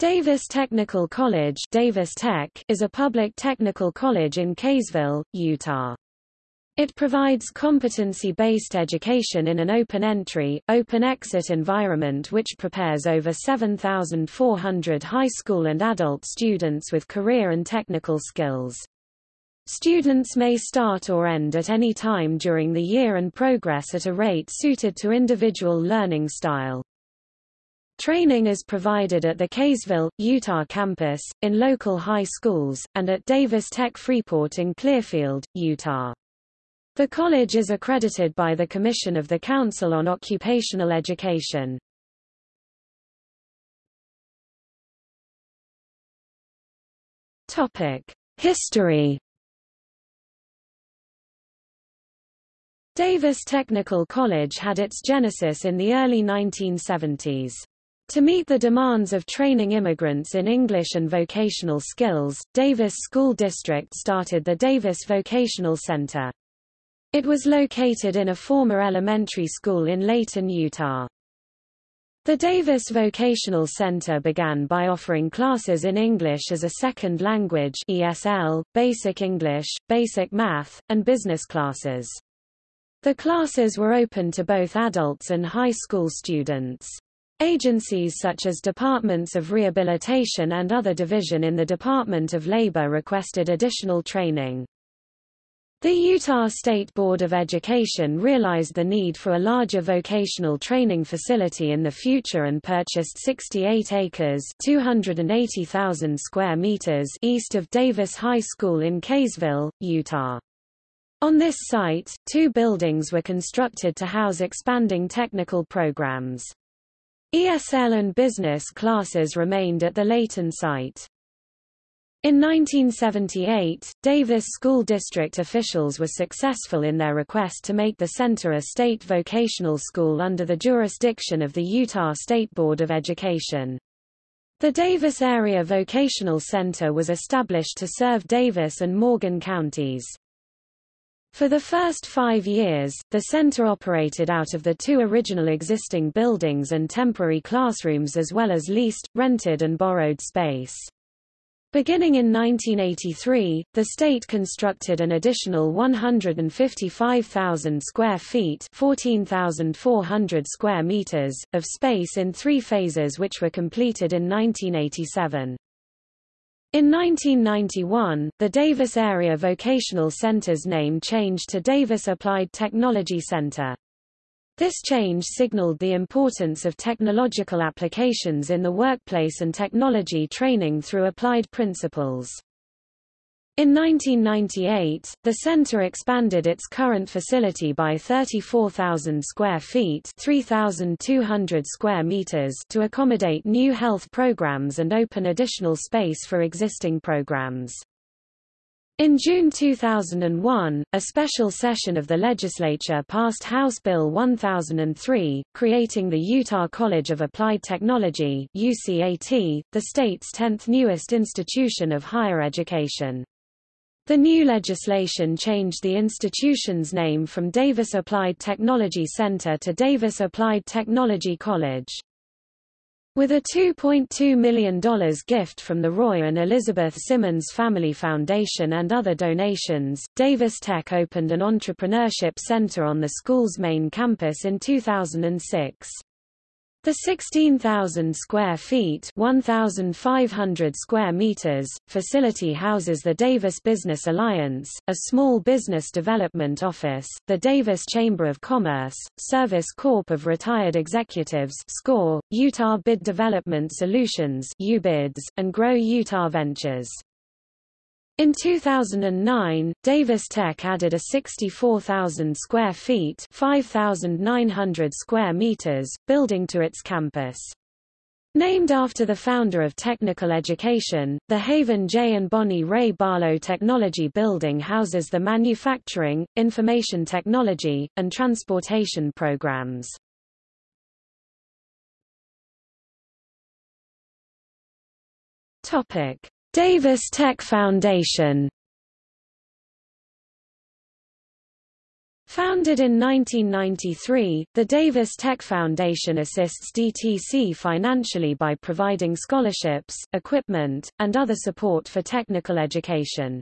Davis Technical College Davis Tech is a public technical college in Kaysville, Utah. It provides competency-based education in an open-entry, open-exit environment which prepares over 7,400 high school and adult students with career and technical skills. Students may start or end at any time during the year and progress at a rate suited to individual learning style. Training is provided at the Kaysville, Utah campus, in local high schools, and at Davis Tech Freeport in Clearfield, Utah. The college is accredited by the Commission of the Council on Occupational Education. History Davis Technical College had its genesis in the early 1970s. To meet the demands of training immigrants in English and vocational skills, Davis School District started the Davis Vocational Center. It was located in a former elementary school in Layton, Utah. The Davis Vocational Center began by offering classes in English as a second language ESL, Basic English, Basic Math, and business classes. The classes were open to both adults and high school students. Agencies such as Departments of Rehabilitation and other division in the Department of Labor requested additional training. The Utah State Board of Education realized the need for a larger vocational training facility in the future and purchased 68 acres 280,000 square meters east of Davis High School in Kaysville, Utah. On this site, two buildings were constructed to house expanding technical programs. ESL and business classes remained at the Layton site. In 1978, Davis School District officials were successful in their request to make the center a state vocational school under the jurisdiction of the Utah State Board of Education. The Davis Area Vocational Center was established to serve Davis and Morgan counties. For the first five years, the center operated out of the two original existing buildings and temporary classrooms as well as leased, rented and borrowed space. Beginning in 1983, the state constructed an additional 155,000 square feet 14,400 square meters, of space in three phases which were completed in 1987. In 1991, the Davis Area Vocational Center's name changed to Davis Applied Technology Center. This change signaled the importance of technological applications in the workplace and technology training through applied principles. In 1998, the center expanded its current facility by 34,000 square feet 3,200 square meters to accommodate new health programs and open additional space for existing programs. In June 2001, a special session of the legislature passed House Bill 1003, creating the Utah College of Applied Technology UCAT, the state's 10th newest institution of higher education. The new legislation changed the institution's name from Davis Applied Technology Center to Davis Applied Technology College. With a $2.2 million gift from the Roy and Elizabeth Simmons Family Foundation and other donations, Davis Tech opened an entrepreneurship center on the school's main campus in 2006. The 16,000 square feet 1,500 square meters, facility houses the Davis Business Alliance, a small business development office, the Davis Chamber of Commerce, Service Corp of Retired Executives SCORE, Utah Bid Development Solutions UBIDS, and Grow Utah Ventures. In 2009, Davis Tech added a 64,000 square feet 5,900 square meters, building to its campus. Named after the founder of technical education, the Haven J. and Bonnie Ray Barlow Technology Building houses the manufacturing, information technology, and transportation programs. Topic. Davis Tech Foundation Founded in 1993, the Davis Tech Foundation assists DTC financially by providing scholarships, equipment, and other support for technical education.